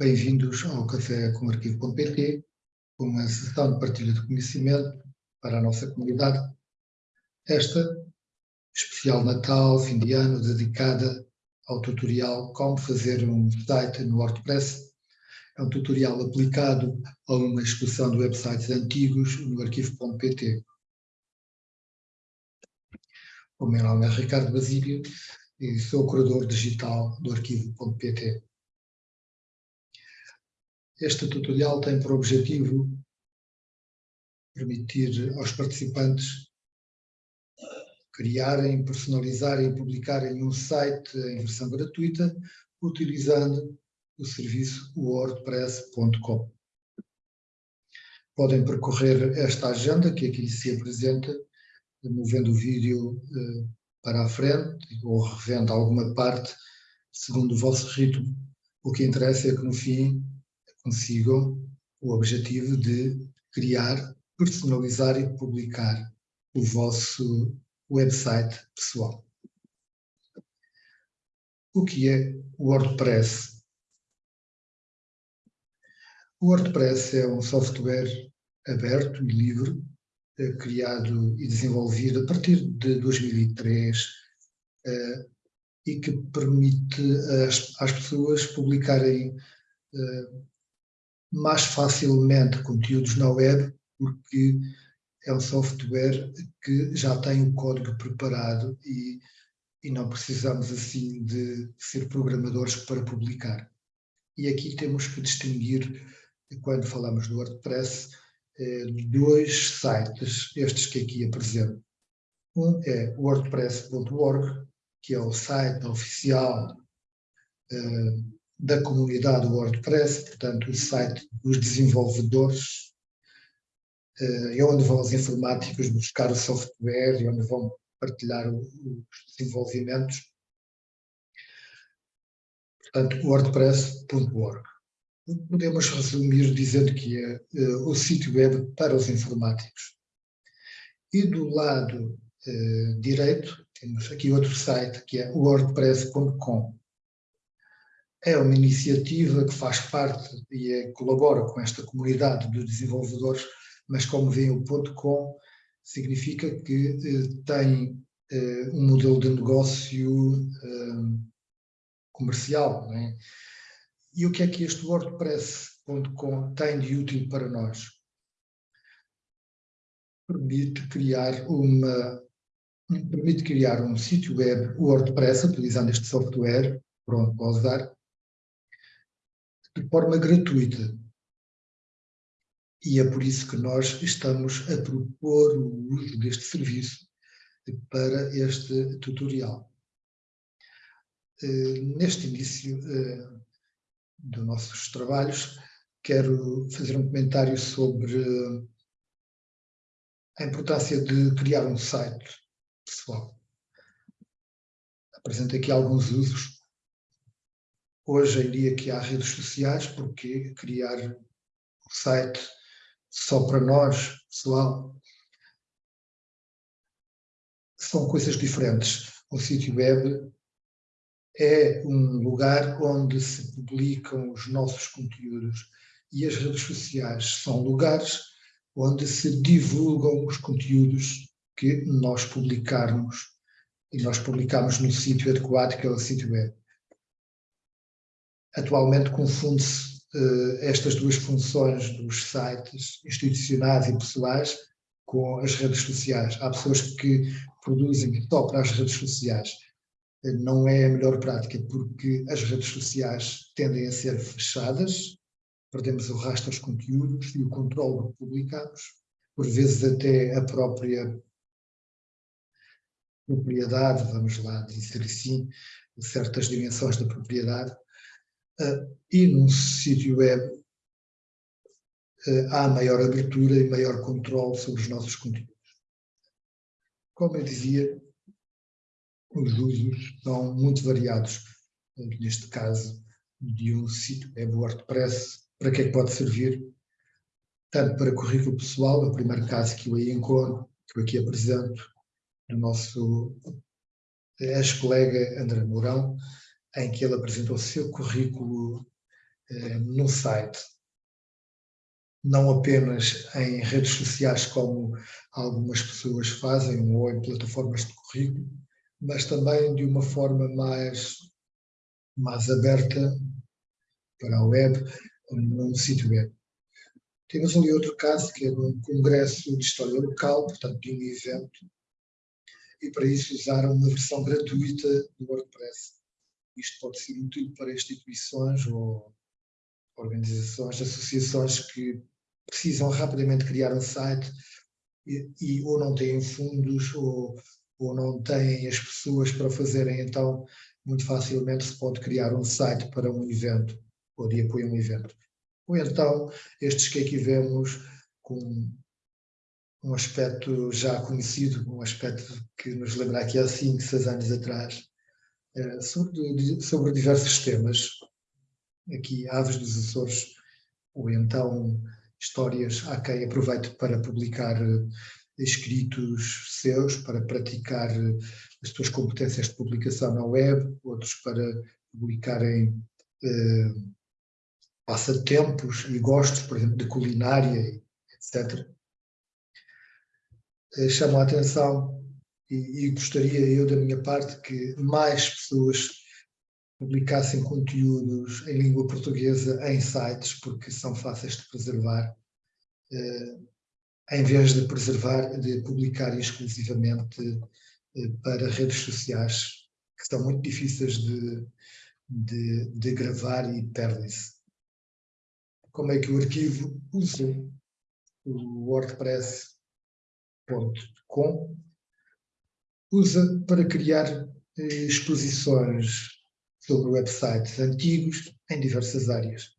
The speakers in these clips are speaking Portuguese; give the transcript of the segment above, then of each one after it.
Bem-vindos ao Café com Arquivo.pt, uma sessão de partilha de conhecimento para a nossa comunidade. Esta, especial Natal, fim de ano, dedicada ao tutorial Como fazer um site no WordPress. É um tutorial aplicado a uma execução de websites antigos no arquivo.pt. O meu nome é Ricardo Basílio e sou curador digital do arquivo.pt. Este tutorial tem por objetivo permitir aos participantes criarem, personalizarem e publicarem um site em versão gratuita utilizando o serviço wordpress.com. Podem percorrer esta agenda que aqui se apresenta movendo o vídeo uh, para a frente ou revendo alguma parte segundo o vosso ritmo. O que interessa é que no fim consigam o objetivo de criar, personalizar e publicar o vosso website pessoal. O que é o WordPress? O WordPress é um software aberto e livre criado e desenvolvido a partir de 2003 eh, e que permite às, às pessoas publicarem eh, mais facilmente conteúdos na web porque é um software que já tem o código preparado e, e não precisamos assim de ser programadores para publicar. E aqui temos que distinguir, quando falamos do WordPress, eh, dois sites, estes que aqui apresento. Um é wordpress.org, que é o site oficial uh, da comunidade WordPress, portanto o site dos desenvolvedores, uh, é onde vão os informáticos buscar o software e onde vão partilhar os desenvolvimentos. Portanto, wordpress.org podemos resumir dizendo que é uh, o sítio web para os informáticos. E do lado uh, direito, temos aqui outro site, que é wordpress.com. É uma iniciativa que faz parte e é, colabora com esta comunidade de desenvolvedores, mas como veem o .com significa que uh, tem um modelo de negócio comercial, não é? E o que é que este WordPress.com tem de útil para nós? Permite criar uma permite criar um sítio web WordPress utilizando este software, pronto para usar, de forma gratuita. E é por isso que nós estamos a propor o uso deste serviço para este tutorial. Uh, neste início, uh, dos nossos trabalhos, quero fazer um comentário sobre a importância de criar um site pessoal. Apresento aqui alguns usos. Hoje em dia que há redes sociais, porque criar um site só para nós, pessoal, são coisas diferentes. O sítio web é um lugar onde se publicam os nossos conteúdos e as redes sociais são lugares onde se divulgam os conteúdos que nós publicarmos e nós publicamos no sítio adequado que é o sítio web. Atualmente confunde-se uh, estas duas funções dos sites institucionais e pessoais com as redes sociais. Há pessoas que produzem só para as redes sociais não é a melhor prática porque as redes sociais tendem a ser fechadas, perdemos o rastro dos conteúdos e o controle que publicamos, por vezes até a própria propriedade, vamos lá dizer assim, certas dimensões da propriedade, uh, e num sítio web uh, há maior abertura e maior controle sobre os nossos conteúdos. Como eu dizia, os usos são muito variados. Neste caso, de um sítio web WordPress, para que é que pode servir? Tanto para currículo pessoal, é o primeiro caso que eu aí encontro, que eu aqui apresento, do nosso ex-colega André Mourão, em que ele apresentou o seu currículo eh, no site, não apenas em redes sociais como algumas pessoas fazem ou em plataformas de currículo, mas também de uma forma mais, mais aberta para a web, num sítio web. Temos ali outro caso, que é um congresso de história local, portanto, de um evento, e para isso usaram uma versão gratuita do WordPress. Isto pode ser útil para instituições ou organizações, associações que precisam rapidamente criar um site e, e ou não têm fundos ou, ou não têm as pessoas para fazerem, então muito facilmente se pode criar um site para um evento ou de apoio a um evento. Ou então estes que aqui vemos com um aspecto já conhecido, um aspecto que nos lembra aqui há 5, 6 anos atrás, sobre, sobre diversos temas. Aqui, Aves dos Açores, ou então histórias a quem aproveito para publicar eh, escritos seus, para praticar eh, as suas competências de publicação na web, outros para publicarem eh, passatempos e gostos, por exemplo, de culinária, etc. Eh, chamo a atenção e, e gostaria eu, da minha parte, que mais pessoas publicassem conteúdos em língua portuguesa em sites, porque são fáceis de preservar, eh, em vez de preservar, de publicar exclusivamente eh, para redes sociais, que são muito difíceis de, de, de gravar e perdem-se. Como é que o arquivo usa o WordPress.com usa para criar eh, exposições sobre websites antigos em diversas áreas.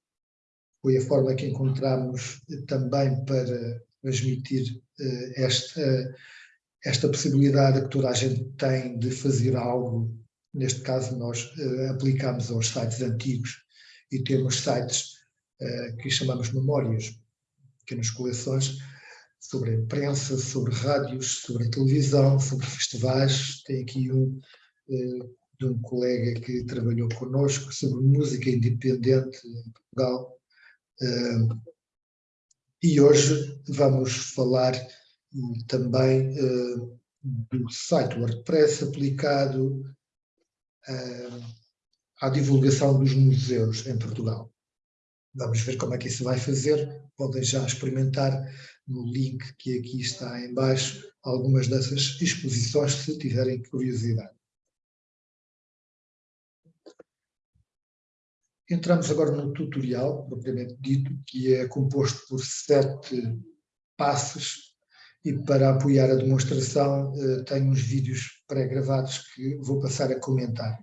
Foi a forma que encontramos também para transmitir uh, esta, esta possibilidade que toda a gente tem de fazer algo. Neste caso, nós aplicamos aos sites antigos e temos sites que chamamos memórias, pequenas coleções sobre a imprensa, sobre rádios, sobre a televisão, sobre festivais. Tem aqui um de um colega que trabalhou connosco sobre música independente em Portugal. E hoje vamos falar também do site WordPress aplicado à divulgação dos museus em Portugal. Vamos ver como é que isso vai fazer. Podem já experimentar no link que aqui está em baixo algumas dessas exposições se tiverem curiosidade. Entramos agora no tutorial, propriamente dito, que é composto por sete passos e para apoiar a demonstração eh, tenho uns vídeos pré-gravados que vou passar a comentar.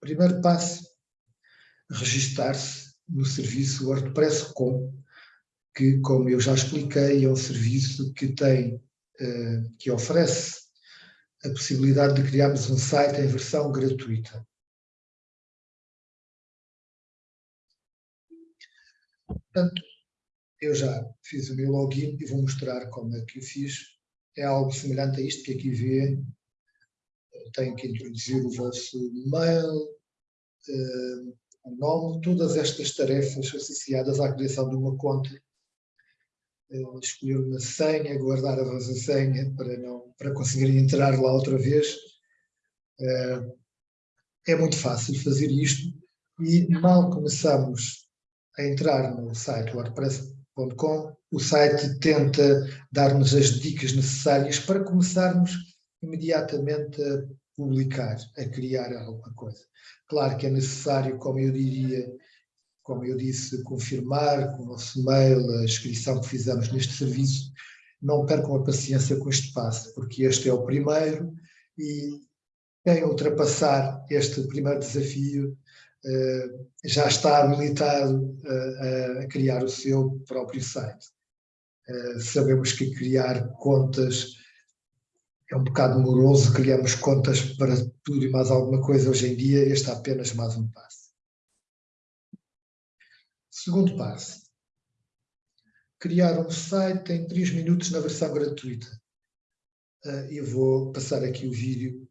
Primeiro passo, registar-se no serviço WordPress.com, que, como eu já expliquei, é um serviço que tem, eh, que oferece a possibilidade de criarmos um site em versão gratuita. Portanto, eu já fiz o meu login e vou mostrar como é que o fiz. É algo semelhante a isto que aqui vê. Tenho que introduzir o vosso mail, uh, o nome, todas estas tarefas associadas à criação de uma conta. Uh, escolher uma senha, guardar a vossa senha para, não, para conseguir entrar lá outra vez. Uh, é muito fácil fazer isto e mal começamos a entrar no site wordpress.com, o site tenta dar-nos as dicas necessárias para começarmos imediatamente a publicar, a criar alguma coisa. Claro que é necessário, como eu diria, como eu disse, confirmar com o nosso mail a inscrição que fizemos neste serviço. Não percam a paciência com este passo, porque este é o primeiro e quem ultrapassar este primeiro desafio eh, já está habilitado a, a criar o seu próprio site. Eh, sabemos que criar contas é um bocado moroso, criamos contas para tudo e mais alguma coisa hoje em dia, este é apenas mais um passo. Segundo passo, criar um site em 3 minutos na versão gratuita. Eh, eu vou passar aqui o vídeo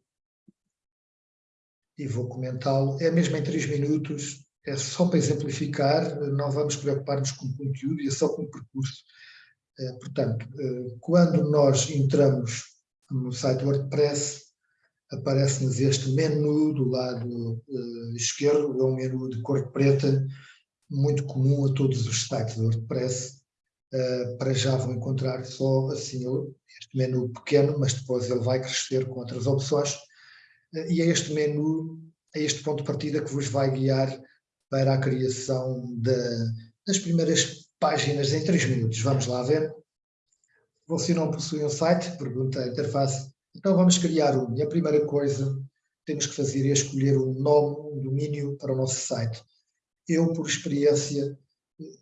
e vou comentá-lo. É mesmo em 3 minutos, é só para exemplificar, não vamos preocupar-nos com o conteúdo é só com o percurso. Portanto, quando nós entramos no site WordPress, aparece-nos este menu do lado esquerdo, é um menu de cor preta, muito comum a todos os sites do WordPress. Para já vão encontrar só assim este menu pequeno, mas depois ele vai crescer com outras opções. E é este menu, é este ponto de partida que vos vai guiar para a criação de, das primeiras páginas em 3 minutos. Vamos lá ver. Você não possui um site? Pergunta a interface. Então vamos criar um. E a primeira coisa que temos que fazer é escolher um nome, um domínio para o nosso site. Eu, por experiência,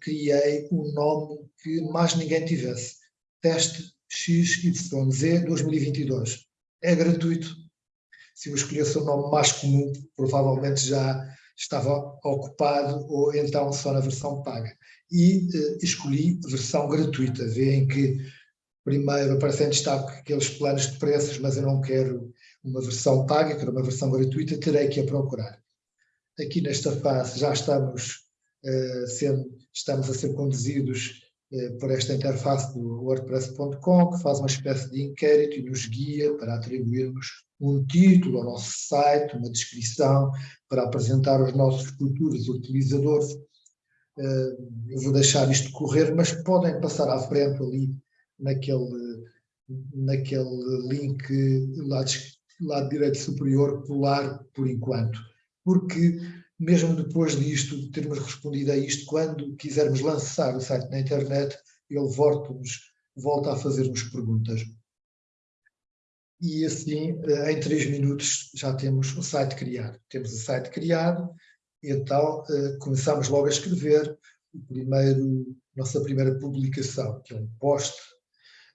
criei um nome que mais ninguém tivesse. Teste XYZ 2022. É gratuito. Se eu escolhesse o nome mais comum, provavelmente já estava ocupado ou então só na versão paga. E eh, escolhi versão gratuita. Veem que primeiro aparecem em destaque aqueles planos de preços, mas eu não quero uma versão paga, quero uma versão gratuita, terei que a procurar. Aqui nesta fase já estamos, uh, sendo, estamos a ser conduzidos uh, por esta interface do wordpress.com, que faz uma espécie de inquérito e nos guia para atribuirmos um título ao nosso site, uma descrição, para apresentar aos nossos futuros utilizadores. Uh, eu vou deixar isto correr, mas podem passar à frente ali naquele, naquele link lado, lado direito superior, pular por enquanto porque mesmo depois disto, de termos respondido a isto, quando quisermos lançar o site na internet, ele volta-nos volta a fazer-nos perguntas. E assim, eh, em três minutos, já temos o site criado. Temos o site criado, então eh, começamos logo a escrever o primeiro, nossa primeira publicação, que é um post.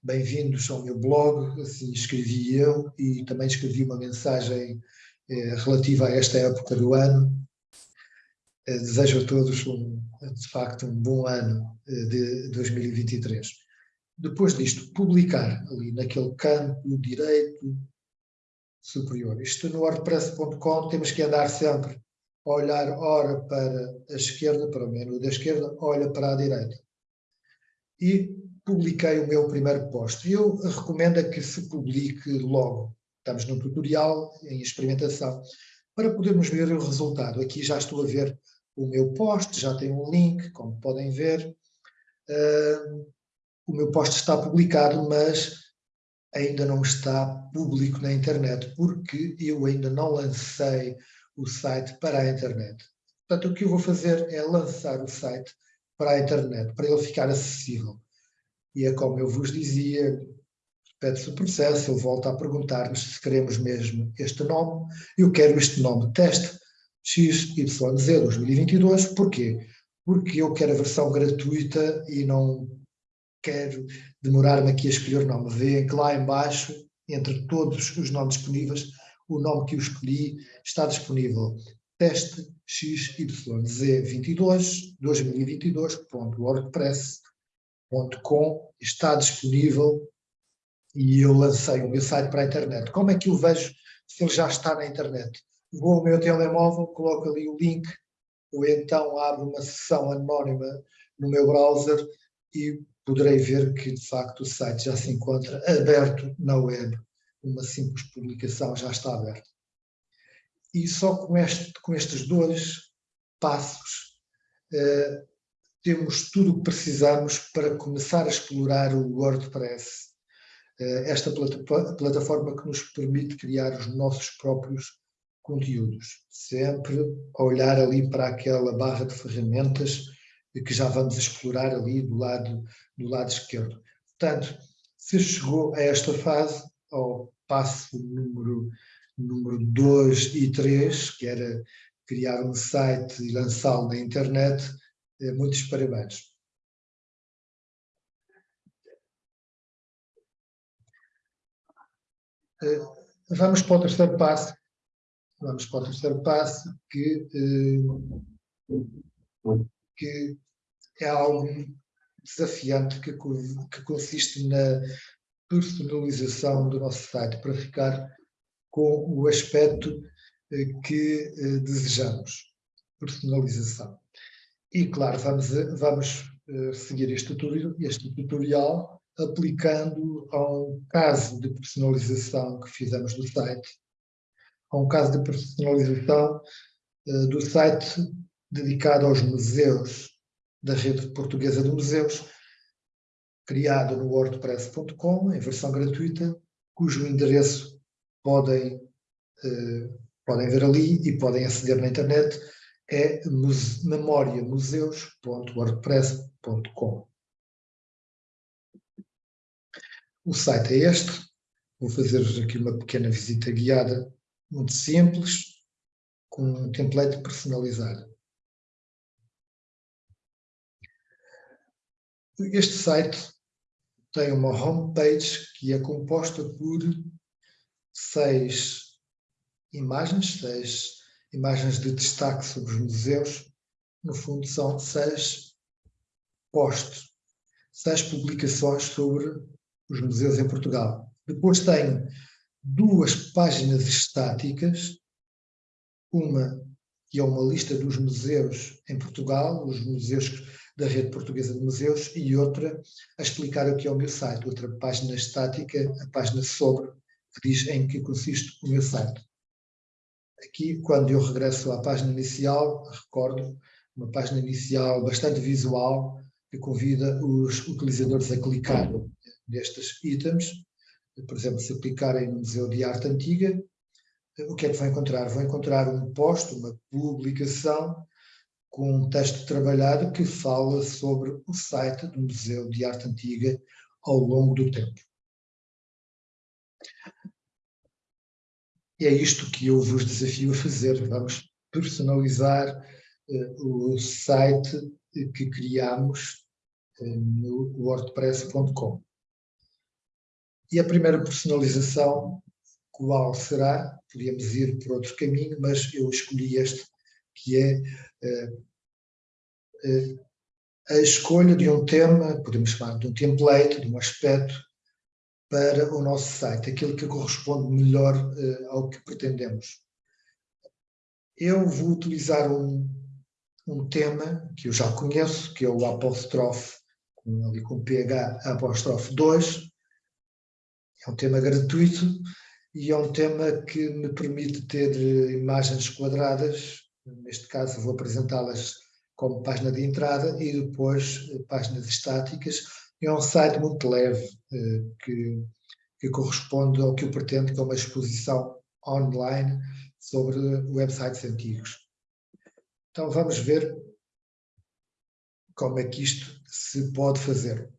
Bem-vindos ao meu blog, assim escrevi eu, e também escrevi uma mensagem relativa a esta época do ano. Eh, desejo a todos, um, de facto, um bom ano eh, de 2023. Depois disto, publicar ali naquele campo direito superior. Isto no wordpress.com temos que andar sempre a olhar ora para a esquerda, para o menu da esquerda, olha para a direita. E publiquei o meu primeiro post. Eu recomendo que se publique logo, Estamos num tutorial em experimentação para podermos ver o resultado. Aqui já estou a ver o meu post, já tem um link, como podem ver. Uh, o meu post está publicado, mas ainda não está público na internet, porque eu ainda não lancei o site para a internet. Portanto, o que eu vou fazer é lançar o site para a internet, para ele ficar acessível. E é como eu vos dizia, pede-se o processo, ele volta a perguntar-nos se queremos mesmo este nome. Eu quero este nome teste XYZ 2022, porquê? Porque eu quero a versão gratuita e não quero demorar-me aqui a escolher o nome. Veem que lá embaixo, entre todos os nomes disponíveis, o nome que eu escolhi está disponível. Teste XYZ22 2022.wordpress.com está disponível e eu lancei o meu site para a internet. Como é que eu vejo se ele já está na internet? Vou ao meu telemóvel, coloco ali o link, ou então abro uma sessão anónima no meu browser e poderei ver que, de facto, o site já se encontra aberto na web. Uma simples publicação já está aberta. E só com, este, com estes dois passos eh, temos tudo o que precisamos para começar a explorar o WordPress esta plataforma que nos permite criar os nossos próprios conteúdos, sempre a olhar ali para aquela barra de ferramentas que já vamos explorar ali do lado, do lado esquerdo. Portanto, se chegou a esta fase, ao passo número, número 2 e 3, que era criar um site e lançá-lo na internet, eh, muitos parabéns. Vamos para o terceiro passo. Vamos para o terceiro passo, que, eh, que é algo desafiante, que, que consiste na personalização do nosso site para ficar com o aspecto eh, que desejamos. personalização. E, claro, vamos, vamos seguir este tutorial, este tutorial aplicando a um caso de personalização que fizemos do site, a um caso de personalização uh, do site dedicado aos museus da rede portuguesa de museus, criado no wordpress.com, em versão gratuita, cujo endereço podem, uh, podem ver ali e podem aceder na internet, é memoriamuseus.wordpress.com. O site é este. Vou fazer-vos aqui uma pequena visita guiada, muito simples, com um template personalizado. Este site tem uma homepage que é composta por seis imagens, seis imagens de destaque sobre os museus. No fundo, são seis posts, seis publicações sobre os museus em Portugal. Depois tenho duas páginas estáticas, uma que é uma lista dos museus em Portugal, os museus da Rede Portuguesa de Museus, e outra a explicar o que é o meu site, outra página estática, a página sobre, que diz em que consiste o meu site. Aqui, quando eu regresso à página inicial, recordo uma página inicial bastante visual, que convida os utilizadores a clicar nestes itens. Por exemplo, se clicarem no Museu de Arte Antiga, o que é que vão encontrar? Vão encontrar um post, uma publicação, com um texto trabalhado que fala sobre o site do Museu de Arte Antiga ao longo do tempo. É isto que eu vos desafio a fazer. Vamos personalizar uh, o site que criamos uh, no wordpress.com. E a primeira personalização, qual será? Podíamos ir por outro caminho, mas eu escolhi este, que é uh, a escolha de um tema, podemos chamar de um template, de um aspecto, para o nosso site, aquilo que corresponde melhor uh, ao que pretendemos. Eu vou utilizar um, um tema que eu já conheço, que é o apóstrofe, com, ali com PH apóstrofe 2, é um tema gratuito e é um tema que me permite ter uh, imagens quadradas, neste caso vou apresentá-las como página de entrada e depois uh, páginas estáticas, é um site muito leve, eh, que, que corresponde ao que eu pretendo, que é uma exposição online sobre websites antigos. Então vamos ver como é que isto se pode fazer.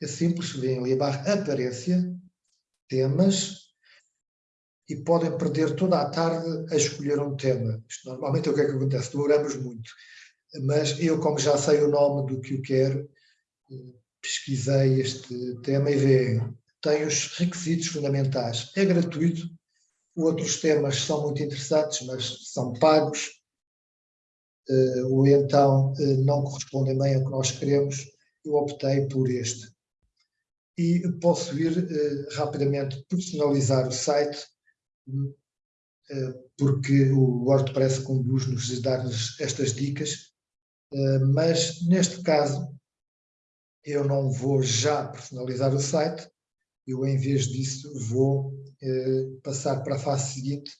É simples, vem ali a barra aparência, temas, e podem perder toda a tarde a escolher um tema. Isto normalmente é o que é que acontece, demoramos muito. Mas eu, como já sei o nome do que eu quero, eh, pesquisei este tema e vê, tem os requisitos fundamentais. É gratuito, outros temas são muito interessantes, mas são pagos, uh, ou então uh, não correspondem bem ao que nós queremos, eu optei por este. E posso ir uh, rapidamente personalizar o site, porque o WordPress conduz-nos a dar-nos estas dicas, mas neste caso eu não vou já personalizar o site, eu em vez disso vou passar para a fase seguinte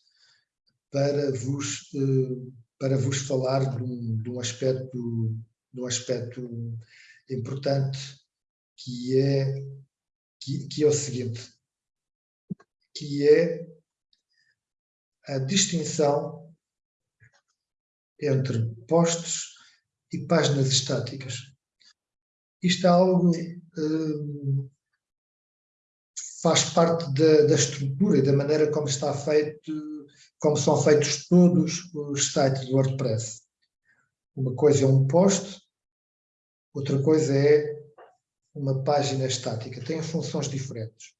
para vos, para vos falar de um, de um, aspecto, de um aspecto importante que é, que, que é o seguinte, que é a distinção entre posts e páginas estáticas. Isto é algo uh, faz parte da, da, estrutura e da maneira como está feito, como são feitos todos os sites do WordPress. Uma coisa é um post, outra coisa é uma página estática. Tem funções diferentes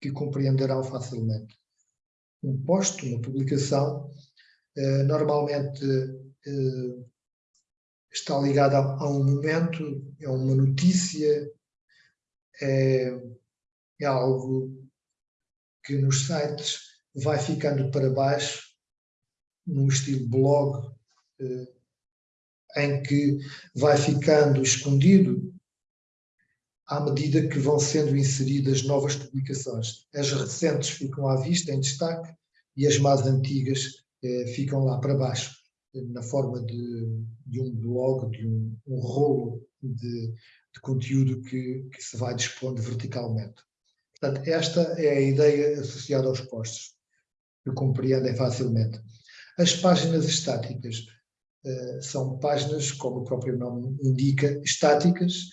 que compreenderão facilmente. Um post, uma publicação, uh, normalmente uh, está ligada a, um momento, é uma notícia, é, é algo que nos sites vai ficando para baixo, num estilo blog, eh, em que vai ficando escondido à medida que vão sendo inseridas novas publicações. As recentes ficam à vista, em destaque, e as mais antigas eh, ficam lá para baixo, na forma de, de um blog, de um, um rolo de, de conteúdo que, que, se vai dispondo verticalmente. Portanto, esta é a ideia associada aos postos, que compreendem facilmente. As páginas estáticas uh, são páginas, como o próprio nome indica, estáticas,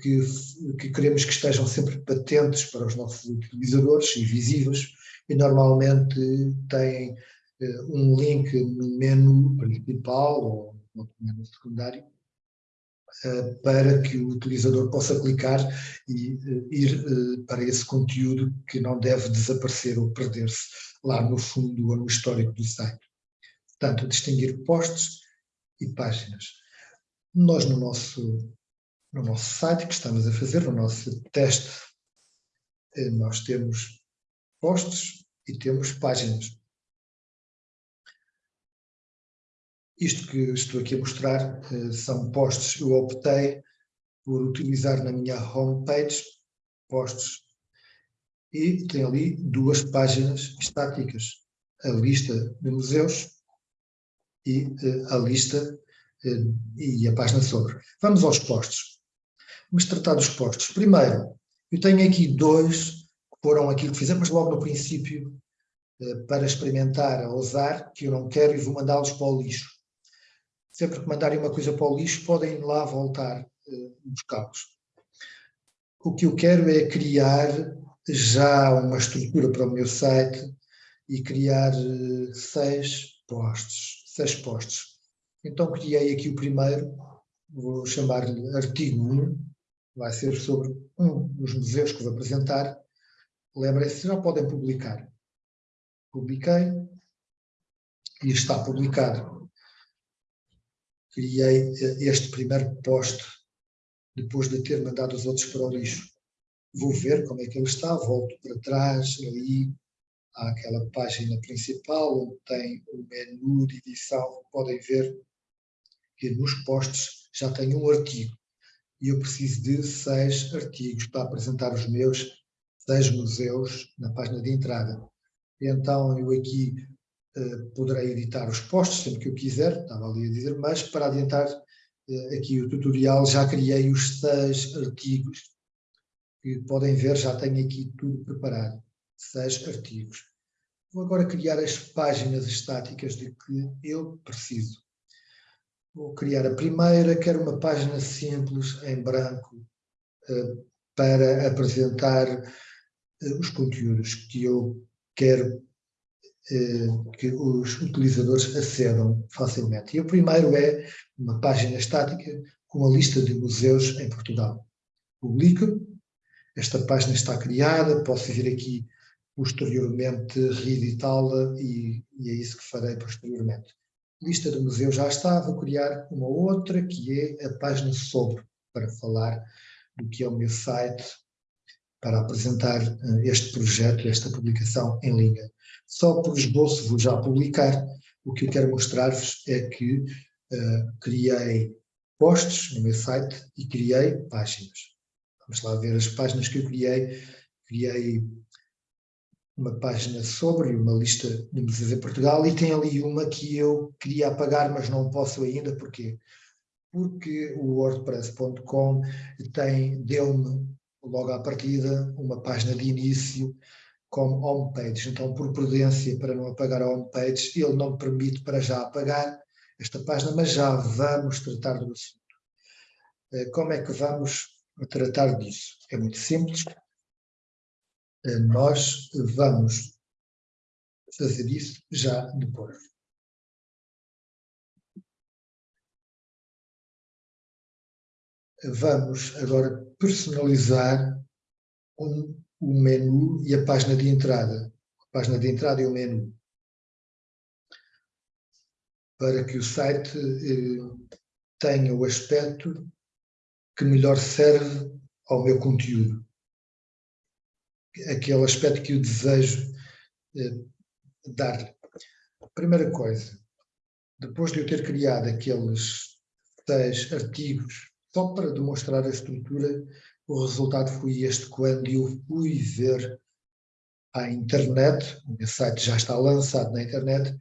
que, que queremos que estejam sempre patentes para os nossos utilizadores e visíveis, e normalmente têm uh, um link no menu principal ou no menu secundário, para que o utilizador possa clicar e ir para esse conteúdo que não deve desaparecer ou perder-se lá no fundo ou no histórico do site. Portanto, distinguir posts e páginas. Nós, no nosso, no nosso site que estamos a fazer, no nosso teste, eh, nós temos posts e temos páginas. Isto que estou aqui a mostrar eh, são posts. Eu optei por utilizar na minha homepage posts e tem ali duas páginas estáticas. A lista de museus e uh, a lista e a página sobre. Vamos aos postos. Vamos tratar dos postos. Primeiro, eu tenho aqui dois que foram aquilo que fizemos logo no princípio uh, para experimentar, a usar, que eu não quero e vou mandá-los para o lixo. Sempre que mandarem uma coisa para o lixo, podem lá voltar uh, buscá-los. O que eu quero é criar já uma estrutura para o meu site e criar seis postos seis postos. Então criei aqui o primeiro, vou chamar-lhe artigo 1, vai ser sobre um dos museus que vou apresentar. Lembrem-se, já podem publicar. Publiquei e está publicado. Criei eh, este primeiro post depois de ter mandado os outros para o lixo. Vou ver como é que ele está, volto para trás, ali, há aquela página principal onde tem o menu de edição, podem ver que nos posts já tenho um artigo e eu preciso de seis artigos para apresentar os meus seis museus na página de entrada. Então eu aqui uh, poderei editar os posts sempre que eu quiser, estava ali a dizer, mas para adiantar uh, aqui o tutorial já criei os seis artigos que podem ver, já tenho aqui tudo preparado seis artigos. Vou agora criar as páginas estáticas de que eu preciso. Vou criar a primeira, quero uma página simples, em branco, eh, para apresentar eh, os conteúdos que eu quero eh, que os utilizadores acedam facilmente. E o primeiro é uma página estática com a lista de museus em Portugal. Publico, esta página está criada, posso vir aqui posteriormente reeditá-la e, e, é isso que farei posteriormente. Lista de museus já está, vou criar uma outra que é a página sobre, para falar do que é o meu site, para apresentar uh, este projeto, esta publicação em linha. Só por esboço vou já publicar. O que eu quero mostrar-vos é que uh, criei posts no meu site e criei páginas. Vamos lá ver as páginas que eu criei. Criei uma página sobre uma lista de museus em Portugal e tem ali uma que eu queria apagar, mas não posso ainda, porquê? Porque o wordpress.com deu-me logo à partida uma página de início como homepage, então por prudência para não apagar a homepage, ele não me permite para já apagar esta página, mas já vamos tratar do assunto. Eh, como é que vamos tratar disso? É muito simples, nós vamos fazer isso já depois. Vamos agora personalizar um, o menu e a página de entrada. A página de entrada e o menu. Para que o site eh, tenha o aspecto que melhor serve ao meu conteúdo aquele aspecto que eu desejo eh, dar. Primeira coisa, depois de eu ter criado aqueles seis artigos, só para demonstrar a estrutura, o resultado foi este quando eu fui ver à internet, o meu site já está lançado na internet,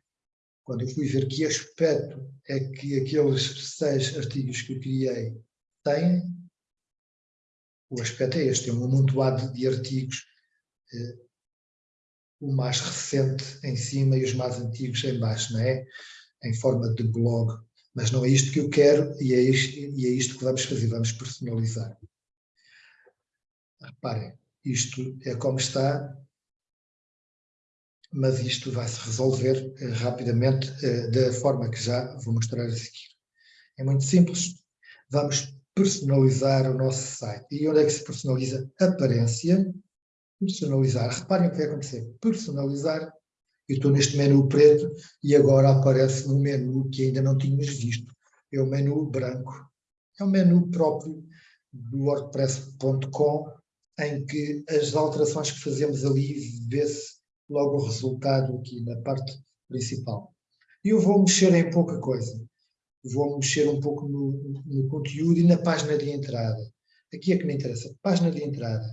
quando eu fui ver que aspecto é que aqueles seis artigos que eu criei têm, o aspecto é este, é um amontoado de artigos, o mais recente em cima e os mais antigos em baixo, não é? Em forma de blog. Mas não é isto que eu quero e é isto, e é isto que vamos fazer, vamos personalizar. Reparem, isto é como está, mas isto vai se resolver eh, rapidamente eh, da forma que já vou mostrar a seguir. É muito simples, vamos personalizar o nosso site. E onde é que se personaliza? Aparência, personalizar. Reparem o que vai acontecer. Personalizar, eu estou neste menu preto e agora aparece um menu que ainda não tínhamos visto. É o menu branco. É o menu próprio do wordpress.com em que as alterações que fazemos ali vê-se logo o resultado aqui na parte principal. E eu vou mexer em pouca coisa. Vou mexer um pouco no, no conteúdo e na página de entrada. Aqui é que me interessa. Página de entrada.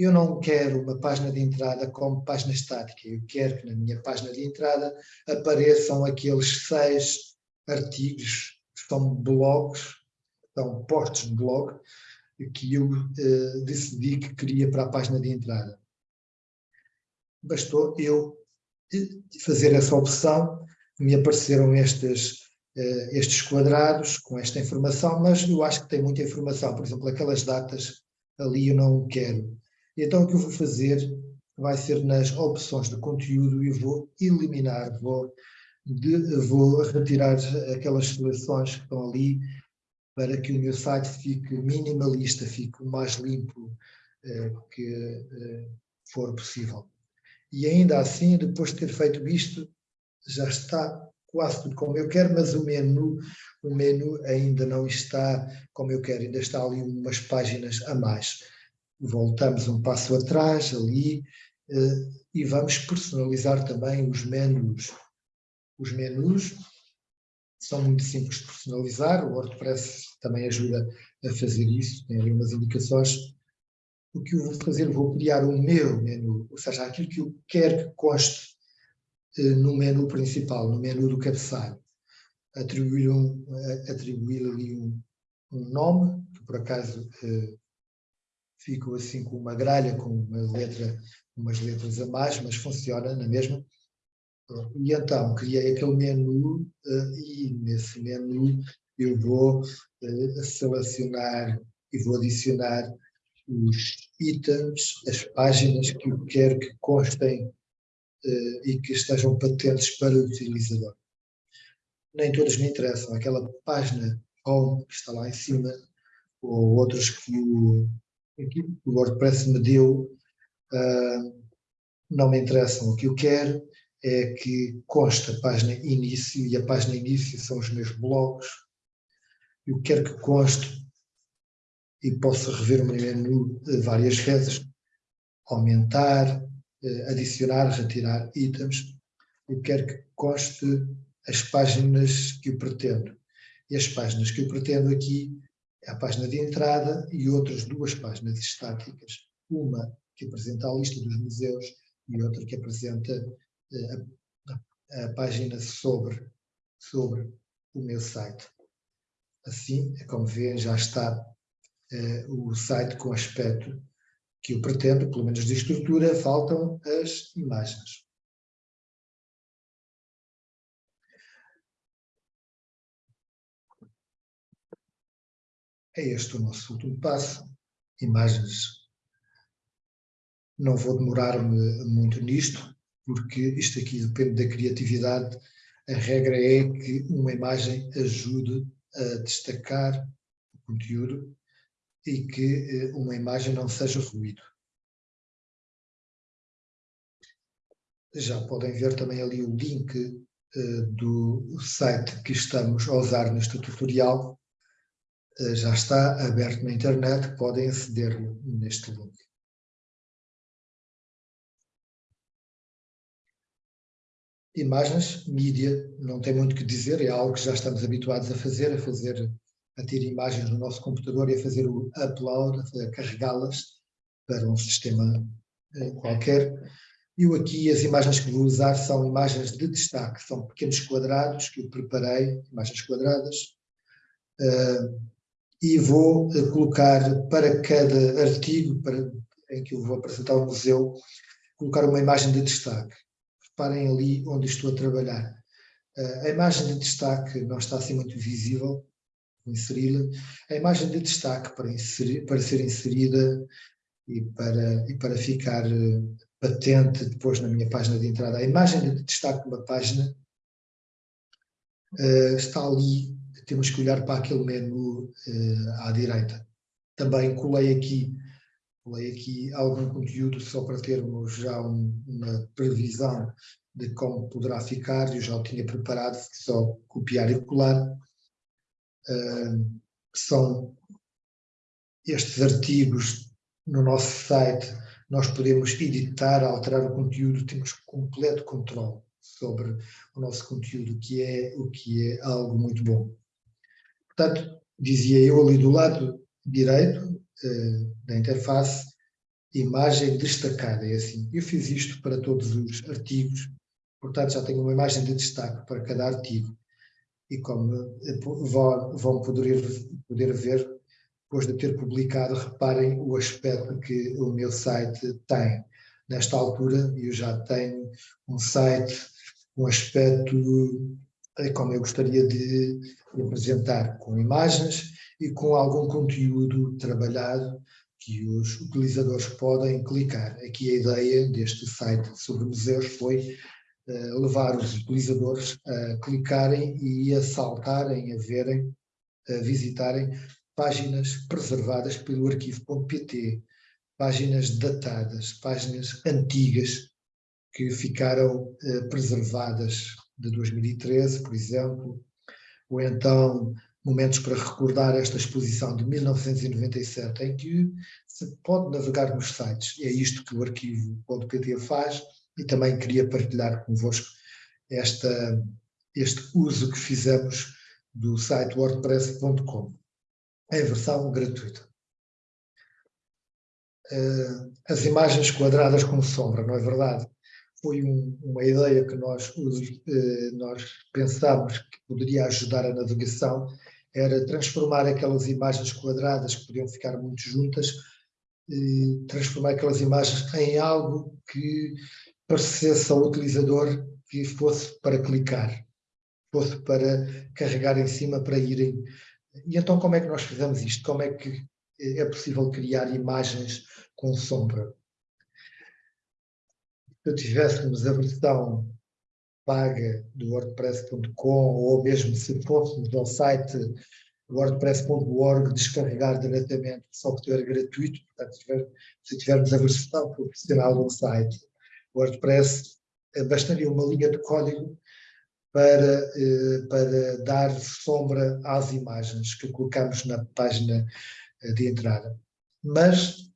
Eu não quero uma página de entrada como página estática. Eu quero que na minha página de entrada apareçam aqueles seis artigos, que são blogs, são postos de blog, que eu uh, decidi que queria para a página de entrada bastou eu fazer essa opção, me apareceram estes, uh, estes quadrados com esta informação, mas eu acho que tem muita informação, por exemplo, aquelas datas ali eu não quero. Então o que eu vou fazer vai ser nas opções de conteúdo e vou eliminar, vou, de, vou retirar aquelas seleções que estão ali para que o meu site fique minimalista, fique o mais limpo uh, que uh, for possível e ainda assim, depois de ter feito isto, já está quase tudo como eu quero, mas o menu, o menu ainda não está como eu quero, ainda está ali umas páginas a mais. Voltamos um passo atrás ali eh, e vamos personalizar também os menus. Os menus são muito simples de personalizar, o WordPress também ajuda a fazer isso, tem ali umas indicações o que eu vou fazer, vou criar o meu menu, ou seja, aquilo que eu quero que conste eh, no menu principal, no menu do cabeçalho. Atribuir, um, atribuir ali um, um nome, que por acaso eh, ficou assim com uma gralha, com uma letra, umas letras a mais, mas funciona na mesma. E então criei aquele menu eh, e nesse menu eu vou eh, selecionar e vou adicionar os itens, as páginas que eu quero que constem uh, e que estejam patentes para o utilizador. Nem todas me interessam. Aquela página home que está lá em cima, ou outras que o, o WordPress me deu, uh, não me interessam. O que eu quero é que conste a página início, e a página início são os meus blogs. Eu quero que conste e posso rever o meu menu várias vezes, aumentar, eh, adicionar, retirar itens. Eu quero que conste as páginas que eu pretendo. E as páginas que eu pretendo aqui a página de entrada e outras duas páginas estáticas. Uma que apresenta a lista dos museus e outra que apresenta eh, a, a página sobre, sobre o meu site. Assim, é como vêem, já está eh, o site com aspecto que eu pretendo, pelo menos de estrutura, faltam as imagens. É este o nosso último passo, imagens. Não vou demorar-me muito nisto, porque isto aqui depende da criatividade. A regra é que uma imagem ajude a destacar o conteúdo e que eh, uma imagem não seja ruído. Já podem ver também ali o link uh, do site que estamos a usar neste tutorial. Uh, já está aberto na internet, podem aceder neste link. Imagens, mídia, não tem muito que dizer, é algo que já estamos habituados a fazer, a fazer a ter imagens no nosso computador e a fazer o upload, a carregá-las para um sistema eh, qualquer. Eu aqui, as imagens que vou usar são imagens de destaque, são pequenos quadrados que eu preparei, imagens quadradas, uh, e vou uh, colocar para cada artigo para, em que eu vou apresentar ao museu, colocar uma imagem de destaque. Reparem ali onde estou a trabalhar. Uh, a imagem de destaque não está assim muito visível, vou inseri-la. A imagem de destaque para, inserir, para ser inserida e para, e para ficar patente depois na minha página de entrada. A imagem de destaque de uma página uh, está ali, temos que olhar para aquele menu uh, à direita. Também colei aqui, colei aqui algum conteúdo só para termos já um, uma previsão de como poderá ficar, eu já o tinha preparado, só copiar e colar. Uh, são estes artigos no nosso site nós podemos editar, alterar o conteúdo, temos completo controle sobre o nosso conteúdo, que é o que é algo muito bom. Portanto, dizia eu ali do lado direito eh, da interface, imagem destacada, é assim. Eu fiz isto para todos os artigos, portanto já tenho uma imagem de destaque para cada artigo. E como eh, vão poder, poder ver, depois de ter publicado, reparem o aspecto que o meu site tem. Nesta altura, eu já tenho um site com um aspecto eh, como eu gostaria de apresentar, com imagens e com algum conteúdo trabalhado que os utilizadores podem clicar. Aqui a ideia deste site sobre museus foi uh, levar os utilizadores a clicarem e a saltarem, a verem, a visitarem páginas preservadas pelo arquivo.pt, páginas datadas, páginas antigas que ficaram eh, preservadas de 2013, por exemplo, ou então momentos para recordar esta exposição de 1997, em que se pode navegar nos sites. É isto que o arquivo.pt faz e também queria partilhar convosco esta, este uso que fizemos do site wordpress.com em versão gratuita. Uh, as imagens quadradas com sombra, não é verdade? Foi um, uma ideia que nós, uh, nós pensámos que poderia ajudar a navegação, era transformar aquelas imagens quadradas que podiam ficar muito juntas, transformar aquelas imagens em algo que parecesse ao utilizador que fosse para clicar, fosse para carregar em cima para irem e então como é que nós fizemos isto? Como é que é possível criar imagens com sombra? Se tivéssemos a versão paga do WordPress.com ou mesmo se fôssemos ao site wordpress.org descarregar diretamente software gratuito, portanto, se tivermos a versão profissional do site WordPress, eh, bastaria uma linha de código para, eh, para dar sombra às imagens que colocamos na página eh, de entrada. Mas,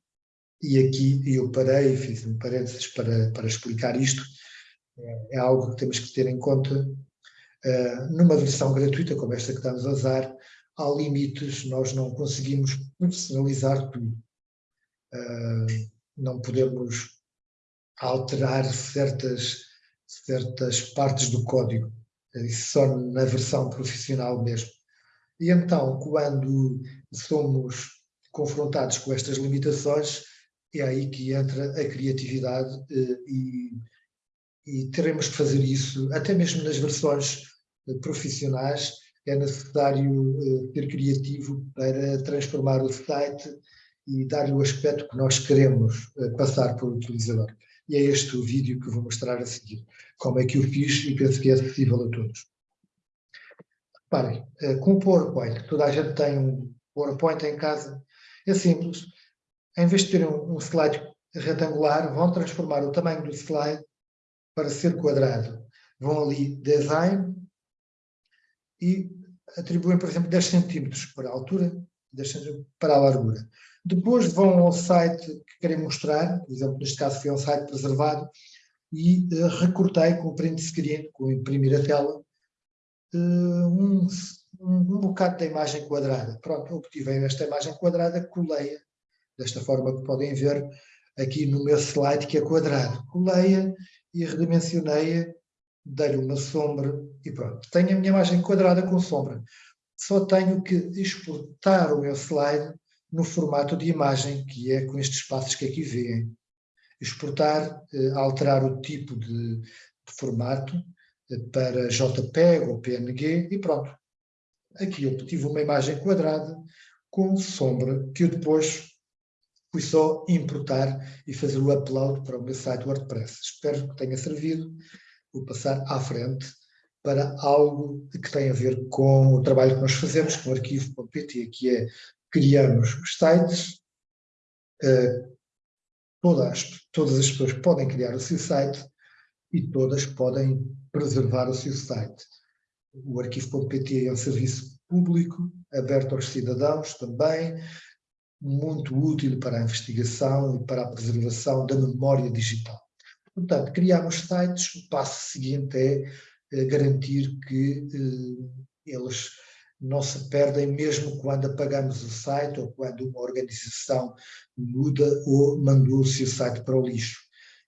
e aqui eu parei, fiz um parênteses para, para explicar isto, é, é algo que temos que ter em conta. Uh, numa versão gratuita, como esta que estamos a usar, há limites, nós não conseguimos personalizar tudo. Uh, não podemos alterar certas, certas partes do código só na versão profissional mesmo. E então, quando somos confrontados com estas limitações, é aí que entra a criatividade eh, e, e teremos que fazer isso, até mesmo nas versões eh, profissionais, é necessário eh, ser criativo para transformar o site e dar-lhe o aspecto que nós queremos passar para o utilizador. E é este o vídeo que vou mostrar a seguir. Como é que eu fiz e penso que é acessível a todos. Reparem, com o PowerPoint, toda a gente tem um PowerPoint em casa, é simples. Em vez de terem um slide retangular, vão transformar o tamanho do slide para ser quadrado. Vão ali, Design, e atribuem, por exemplo, 10 centímetros para a altura, 10 centímetros para a largura. Depois vão ao site que querem mostrar, por exemplo, neste caso foi um site preservado, e uh, recortei com o print screen, com imprimir a tela, uh, um, um, um bocado da imagem quadrada. Pronto, obtive esta imagem quadrada, colei-a, desta forma que podem ver aqui no meu slide que é quadrado. Colei-a e redimensionei-a, dei-lhe uma sombra e pronto. Tenho a minha imagem quadrada com sombra. Só tenho que exportar o meu slide no formato de imagem, que é com estes espaços que aqui veem. Exportar, eh, alterar o tipo de, de formato eh, para JPEG ou PNG e pronto. Aqui eu tive uma imagem quadrada com sombra que eu depois fui só importar e fazer o upload para o meu site WordPress. Espero que tenha servido. Vou passar à frente para algo que tem a ver com o trabalho que nós fazemos com o arquivo.pt, que é criamos os sites, uh, todas, todas as pessoas podem criar o seu site e todas podem preservar o seu site. O arquivo.pt é um serviço público, aberto aos cidadãos também, muito útil para a investigação e para a preservação da memória digital. Portanto, criamos sites, o passo seguinte é eh, garantir que eh, eles não se perdem mesmo quando apagamos o site ou quando uma organização muda ou mandou o site para o lixo.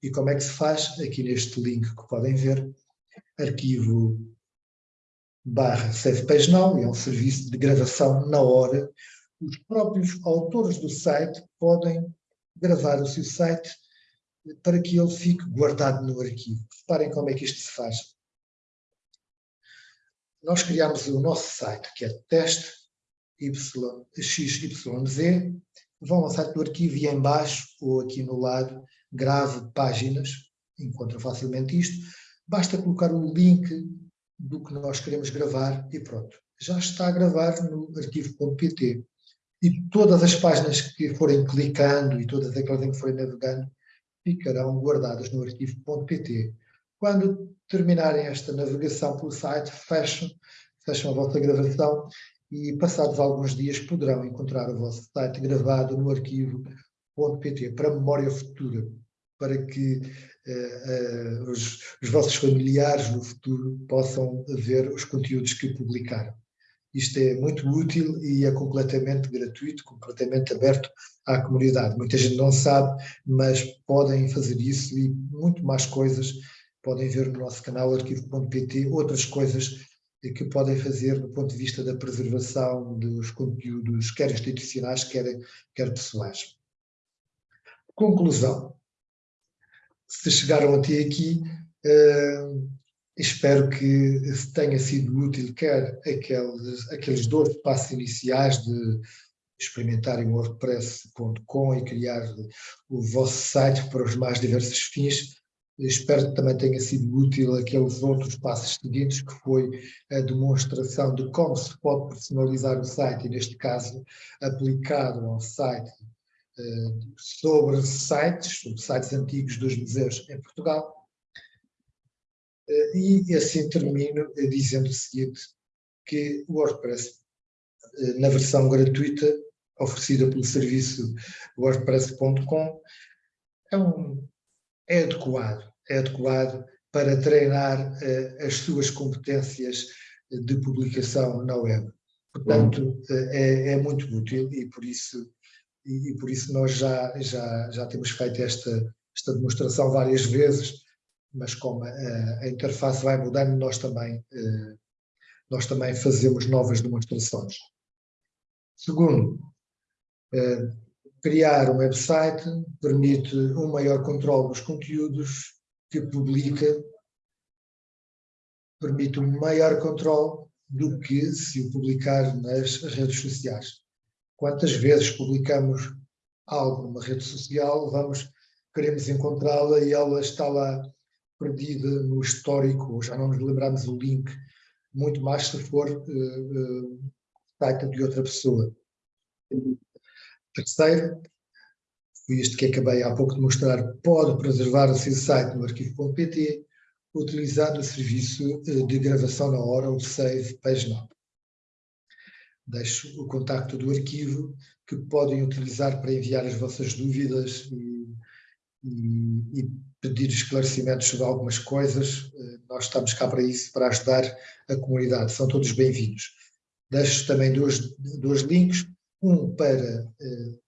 E como é que se faz? Aqui neste link que podem ver, arquivo barra Save Page Now, é um serviço de gravação na hora. Os próprios autores do site podem gravar o seu site para que ele fique guardado no arquivo. Reparem como é que isto se faz nós criamos o nosso site, que é teste XYZ, vão ao site do arquivo e em baixo, ou aqui no lado, grave páginas, encontra facilmente isto, basta colocar o link do que nós queremos gravar e pronto. Já está a gravar no arquivo.pt. E todas as páginas que forem clicando e todas aquelas em que forem navegando ficarão guardadas no arquivo.pt. Quando terminarem esta navegação pelo site, fecham, fecham a vossa gravação e passados alguns dias poderão encontrar o vosso site gravado no arquivo.pt para memória futura, para que uh, uh, os, os, vossos familiares no futuro possam ver os conteúdos que publicaram. Isto é muito útil e é completamente gratuito, completamente aberto à comunidade. Muita gente não sabe, mas podem fazer isso e muito mais coisas podem ver no nosso canal arquivo.pt outras coisas que podem fazer do ponto de vista da preservação dos conteúdos, quer institucionais, quer, quer pessoais. Conclusão. Se chegaram até aqui, uh, espero que tenha sido útil quer aqueles, aqueles dois passos iniciais de experimentarem o WordPress.com e criar o vosso site para os mais diversos fins, Espero que também tenha sido útil aqueles outros passos seguintes, que foi a demonstração de como se pode personalizar o site, e neste caso aplicado ao site uh, sobre sites, sobre sites antigos dos museus em Portugal. E assim termino dizendo o seguinte, que o WordPress, uh, na versão gratuita, oferecida pelo serviço wordpress.com, é um é adequado, é adequado para treinar uh, as suas competências de publicação na web. Portanto, uh, é, é, muito útil e por isso, e, e, por isso nós já, já, já temos feito esta, esta demonstração várias vezes, mas como a, a interface vai mudando, nós também, uh, nós também fazemos novas demonstrações. Segundo, criar um website permite um maior controle dos conteúdos que publica, permite um maior controle do que se o publicar nas redes sociais. Quantas vezes publicamos algo numa rede social, vamos, queremos encontrá-la e ela está lá perdida no histórico, já não nos lembramos o link, muito mais se for uh, uh, de outra pessoa. Terceiro, foi este que acabei há pouco de mostrar, pode preservar o seu site no arquivo.pt utilizando o serviço eh, de gravação na hora, o Save Page Now. Deixo o contacto do arquivo que podem utilizar para enviar as vossas dúvidas e, e, pedir esclarecimentos sobre algumas coisas. Eh, nós estamos cá para isso, para ajudar a comunidade. São todos bem-vindos. Deixo também dois, dois links, um para uh,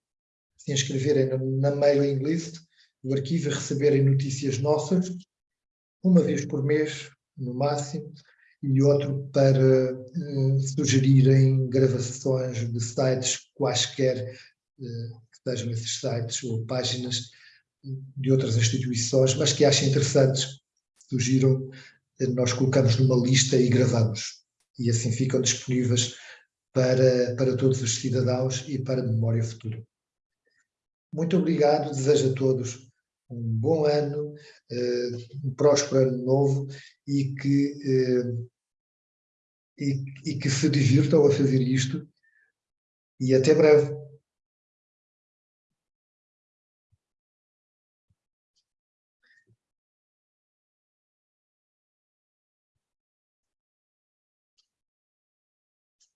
se inscreverem na, na mailing list do arquivo e receberem notícias nossas, uma vez por mês, no máximo, e outro para uh, sugerirem gravações de sites quaisquer que estejam esses sites ou páginas de outras instituições, mas que achem interessantes, sugiram, nós colocamos numa lista e gravamos. E assim ficam disponíveis para, para todos os cidadãos e para a memória futura. Muito obrigado, desejo a todos um bom ano, eh, um próspero ano novo e que, eh, e, e que se divirtam a fazer isto e até breve.